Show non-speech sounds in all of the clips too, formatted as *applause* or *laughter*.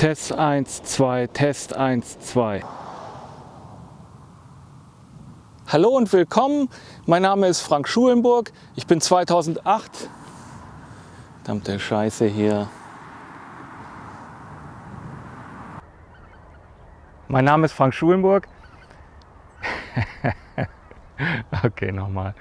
Test 1, 2, Test 1, 2. Hallo und willkommen. Mein Name ist Frank Schulenburg. Ich bin 2008. Verdammte Scheiße hier. Mein Name ist Frank Schulenburg. *laughs* okay, nochmal.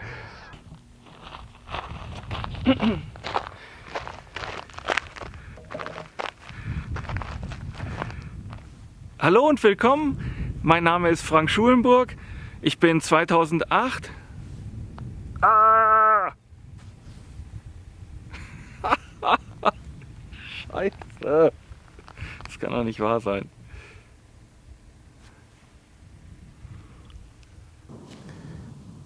Hallo und willkommen. Mein Name ist Frank Schulenburg. Ich bin 2008. Ah! *laughs* Scheiße. Das kann doch nicht wahr sein.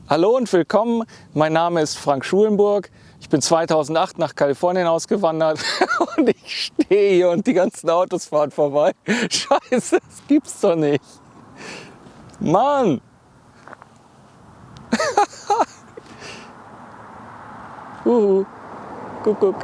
Hallo und willkommen. Mein Name ist Frank Schulenburg. Ich bin 2008 nach Kalifornien ausgewandert *laughs* und ich stehe hier und die ganzen Autos fahren vorbei. *laughs* Scheiße, das gibt's doch nicht. Mann! *laughs* Uhu. Guck, guck.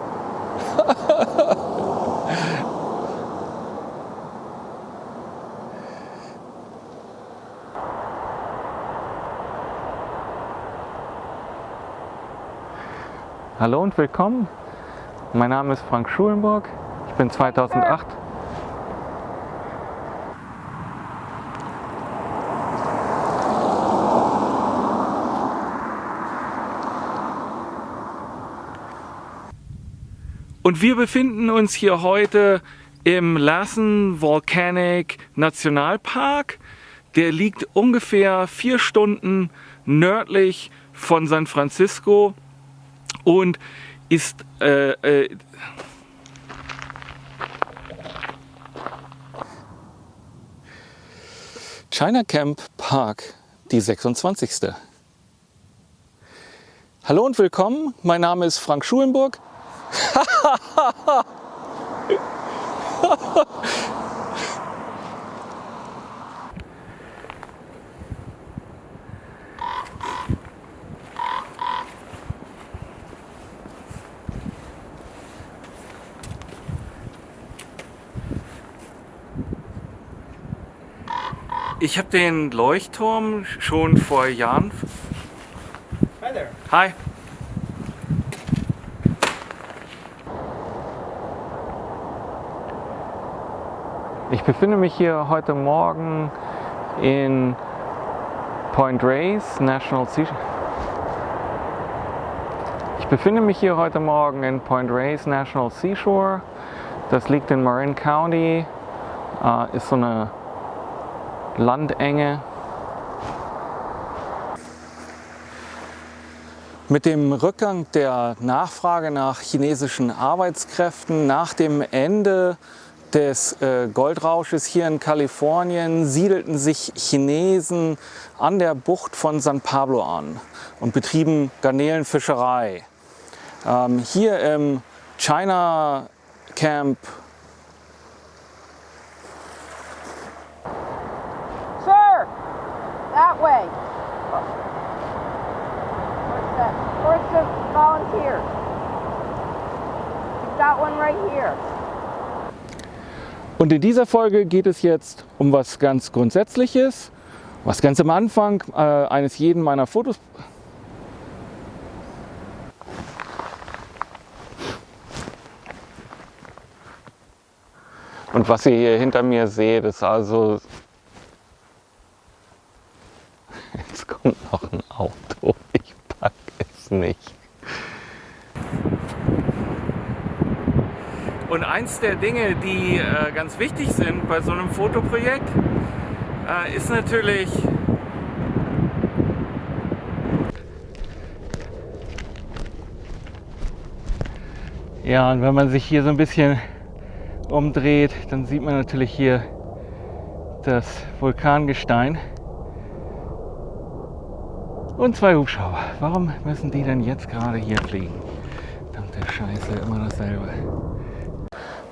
Hallo und willkommen. Mein Name ist Frank Schulenburg. Ich bin 2008. Und wir befinden uns hier heute im Lassen Volcanic Nationalpark. Der liegt ungefähr vier Stunden nördlich von San Francisco und ist äh, äh, China Camp Park, die 26. Hallo und willkommen, mein Name ist Frank Schulenburg. *laughs* Ich habe den Leuchtturm schon vor Jahren. Hi there. Hi. Ich befinde mich hier heute Morgen in Point Reyes National Sea. Ich befinde mich hier heute Morgen in Point Reyes National Seashore. Das liegt in Marin County. Äh, ist so eine Landenge. Mit dem Rückgang der Nachfrage nach chinesischen Arbeitskräften nach dem Ende des äh, Goldrausches hier in Kalifornien siedelten sich Chinesen an der Bucht von San Pablo an und betrieben Garnelenfischerei. Ähm, hier im China Camp We've got one right here. Und in dieser Folge geht es jetzt um was ganz Grundsätzliches, was ganz am Anfang äh, eines jeden meiner Fotos. Und was ihr hier hinter mir seht, ist also. *laughs* Jetzt kommt noch ein Auto. Ich pack es nicht. Eins der Dinge, die äh, ganz wichtig sind bei so einem Fotoprojekt, äh, ist natürlich Ja, und wenn man sich hier so ein bisschen umdreht, dann sieht man natürlich hier das Vulkangestein und zwei Hubschrauber. Warum müssen die denn jetzt gerade hier fliegen? Verdammte Scheiße, immer dasselbe.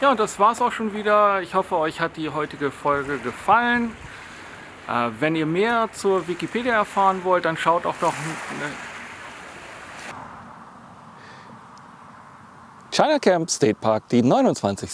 Ja, und das war's auch schon wieder. Ich hoffe, euch hat die heutige Folge gefallen. Äh, wenn ihr mehr zur Wikipedia erfahren wollt, dann schaut auch doch... Ne China Camp State Park, die 29.